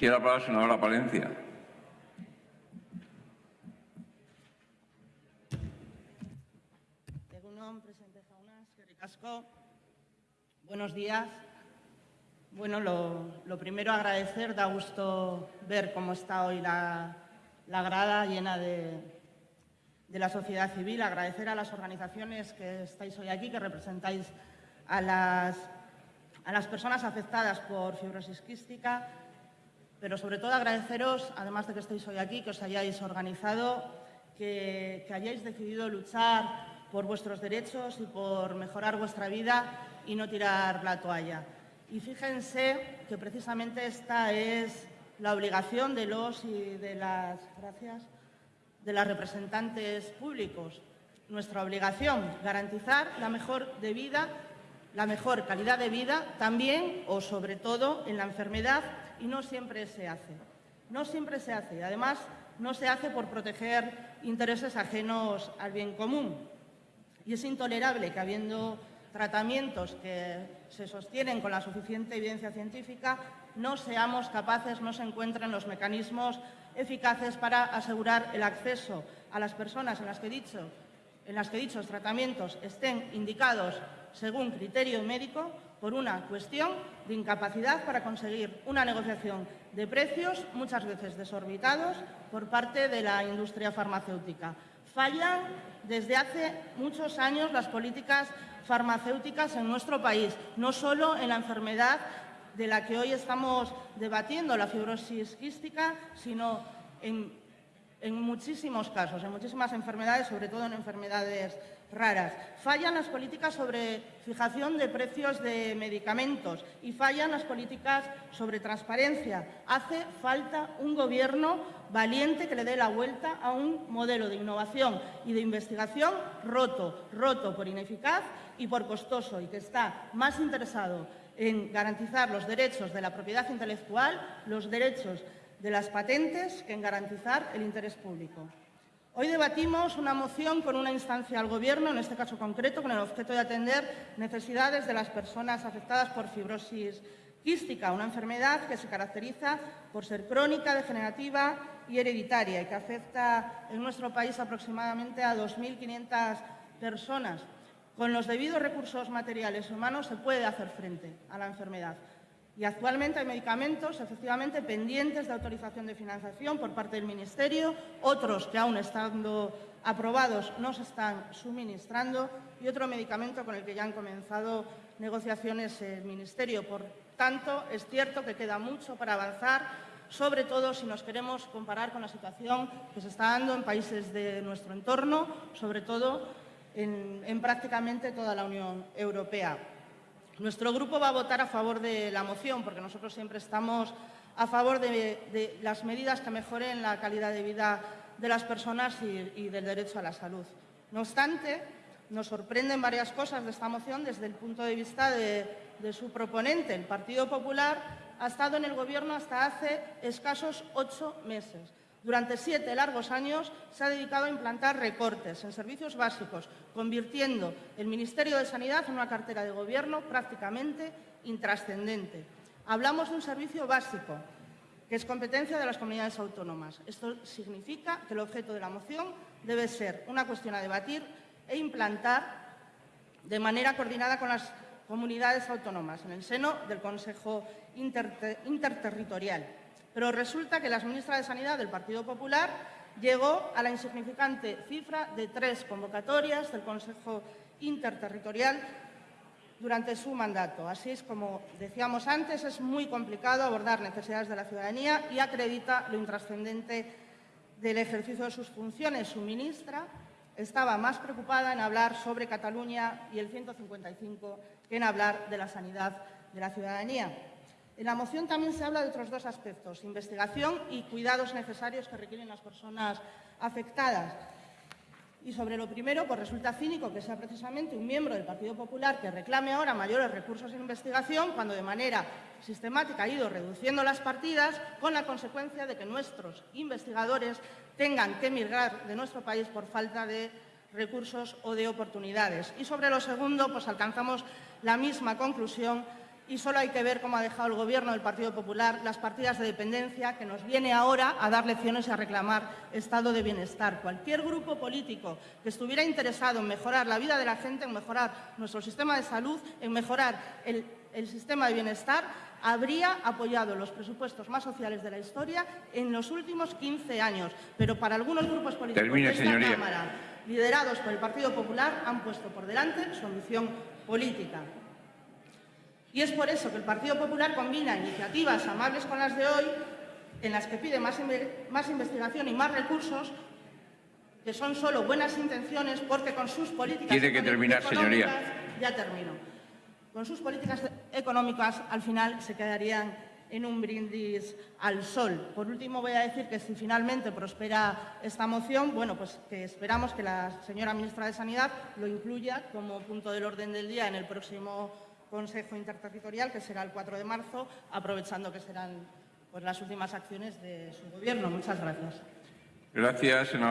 Quiere hablar la senadora Palencia. Buenos días. Bueno, lo, primero agradecer, da gusto ver cómo está hoy la, grada llena de, la sociedad civil, agradecer a las organizaciones que estáis hoy aquí, que representáis a las, a las personas afectadas por fibrosis quística, pero sobre todo agradeceros, además de que estéis hoy aquí, que os hayáis organizado, que, hayáis decidido luchar por vuestros derechos y por mejorar vuestra vida y no tirar la toalla. Y fíjense que precisamente esta es la obligación de los y de las, gracias, de las representantes públicos. Nuestra obligación, garantizar la mejor de vida, la mejor calidad de vida, también o sobre todo en la enfermedad, y no siempre se hace. No siempre se hace. Además, no se hace por proteger intereses ajenos al bien común. Y es intolerable que, habiendo tratamientos que se sostienen con la suficiente evidencia científica, no seamos capaces, no se encuentren los mecanismos eficaces para asegurar el acceso a las personas en las que, en las que dichos tratamientos estén indicados según criterio médico por una cuestión de incapacidad para conseguir una negociación de precios muchas veces desorbitados por parte de la industria farmacéutica. Fallan desde hace muchos años las políticas farmacéuticas en nuestro país, no solo en la enfermedad de la que hoy estamos debatiendo, la fibrosis quística, sino en, en muchísimos casos, en muchísimas enfermedades, sobre todo en enfermedades raras. Fallan las políticas sobre fijación de precios de medicamentos y fallan las políticas sobre transparencia. Hace falta un Gobierno valiente que le dé la vuelta a un modelo de innovación y de investigación roto, roto por ineficaz y por costoso y que está más interesado en garantizar los derechos de la propiedad intelectual, los derechos de las patentes, que en garantizar el interés público. Hoy debatimos una moción con una instancia al Gobierno, en este caso concreto, con el objeto de atender necesidades de las personas afectadas por fibrosis quística, una enfermedad que se caracteriza por ser crónica, degenerativa y hereditaria y que afecta en nuestro país aproximadamente a 2.500 personas. Con los debidos recursos materiales humanos se puede hacer frente a la enfermedad. Y actualmente hay medicamentos, efectivamente, pendientes de autorización de financiación por parte del Ministerio, otros que aún estando aprobados no se están suministrando y otro medicamento con el que ya han comenzado negociaciones el Ministerio. Por tanto, es cierto que queda mucho para avanzar, sobre todo si nos queremos comparar con la situación que se está dando en países de nuestro entorno, sobre todo en, en prácticamente toda la Unión Europea. Nuestro grupo va a votar a favor de la moción porque nosotros siempre estamos a favor de, las medidas que mejoren la calidad de vida de las personas y, del derecho a la salud. No obstante, nos sorprenden varias cosas de esta moción desde el punto de vista de, su proponente. El Partido Popular ha estado en el Gobierno hasta hace escasos ocho meses. Durante siete largos años se ha dedicado a implantar recortes en servicios básicos, convirtiendo el Ministerio de Sanidad en una cartera de gobierno prácticamente intrascendente. Hablamos de un servicio básico, que es competencia de las comunidades autónomas. Esto significa que el objeto de la moción debe ser una cuestión a debatir e implantar de manera coordinada con las comunidades autónomas en el seno del Consejo Interterritorial. Pero resulta que la ministra de Sanidad del Partido Popular llegó a la insignificante cifra de tres convocatorias del Consejo Interterritorial durante su mandato. Así es como decíamos antes, es muy complicado abordar necesidades de la ciudadanía y acredita lo intrascendente del ejercicio de sus funciones. Su ministra estaba más preocupada en hablar sobre Cataluña y el 155 que en hablar de la sanidad de la ciudadanía. En la moción también se habla de otros dos aspectos, investigación y cuidados necesarios que requieren las personas afectadas. Y sobre lo primero, pues resulta cínico que sea precisamente un miembro del Partido Popular que reclame ahora mayores recursos en investigación cuando de manera sistemática ha ido reduciendo las partidas con la consecuencia de que nuestros investigadores tengan que emigrar de nuestro país por falta de recursos o de oportunidades. Y sobre lo segundo, pues alcanzamos la misma conclusión y solo hay que ver cómo ha dejado el Gobierno del Partido Popular las partidas de dependencia que nos viene ahora a dar lecciones y a reclamar estado de bienestar. Cualquier grupo político que estuviera interesado en mejorar la vida de la gente, en mejorar nuestro sistema de salud, en mejorar el, el sistema de bienestar, habría apoyado los presupuestos más sociales de la historia en los últimos 15 años. Pero para algunos grupos políticos Termine, de esta señoría. Cámara, liderados por el Partido Popular, han puesto por delante solución política. Y es por eso que el Partido Popular combina iniciativas amables con las de hoy, en las que pide más, inve- más investigación y más recursos, que son solo buenas intenciones, porque con sus políticas Tiene que econo- terminar, señoría. económicas- Ya termino. Con sus políticas económicas, al final, se quedarían en un brindis al sol. Por último, voy a decir que si finalmente prospera esta moción, bueno, pues que esperamos que la señora ministra de Sanidad lo incluya como punto del orden del día en el próximo Consejo Interterritorial, que será el 4 de marzo, aprovechando que serán pues, las últimas acciones de su Gobierno. Muchas gracias. Gracias, senador.